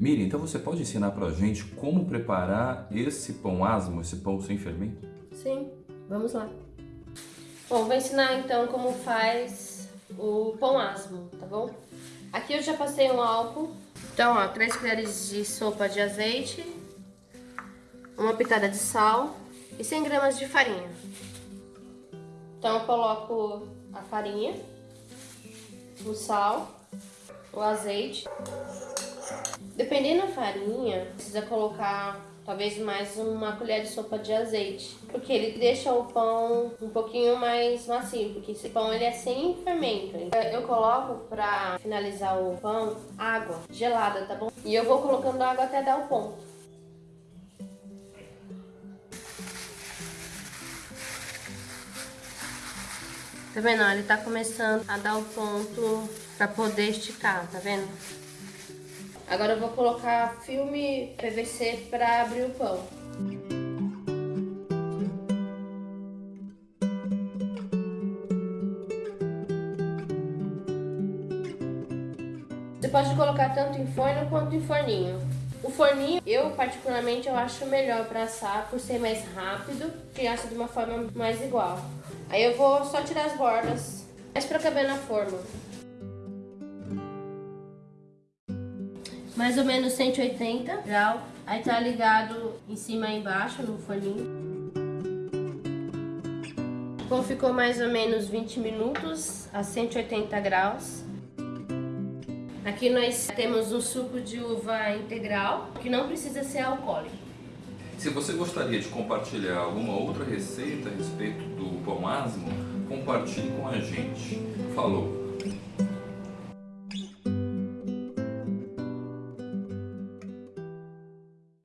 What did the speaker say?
Miriam, então você pode ensinar pra gente como preparar esse pão asmo, esse pão sem fermento? Sim, vamos lá. Bom, vou ensinar então como faz o pão asmo, tá bom? Aqui eu já passei um álcool. Então, ó, 3 colheres de sopa de azeite, uma pitada de sal e 100 gramas de farinha. Então eu coloco a farinha, o sal, o azeite. Dependendo da farinha, precisa colocar talvez mais uma colher de sopa de azeite, porque ele deixa o pão um pouquinho mais macio, porque esse pão ele é sem fermento. Eu coloco para finalizar o pão água gelada, tá bom? E eu vou colocando água até dar o ponto. Tá vendo? Ele tá começando a dar o ponto pra poder esticar, tá vendo? Agora eu vou colocar filme PVC pra abrir o pão. Você pode colocar tanto em forno quanto em forninho. O forninho, eu particularmente, eu acho melhor para assar por ser mais rápido e assa de uma forma mais igual. Aí eu vou só tirar as bordas, mais para caber na forma. Mais ou menos 180 graus. Aí tá ligado em cima e embaixo no forninho. Bom, ficou mais ou menos 20 minutos a 180 graus. Aqui nós temos um suco de uva integral, que não precisa ser alcoólico. Se você gostaria de compartilhar alguma outra receita a respeito do pão asmo, compartilhe com a gente. Falou!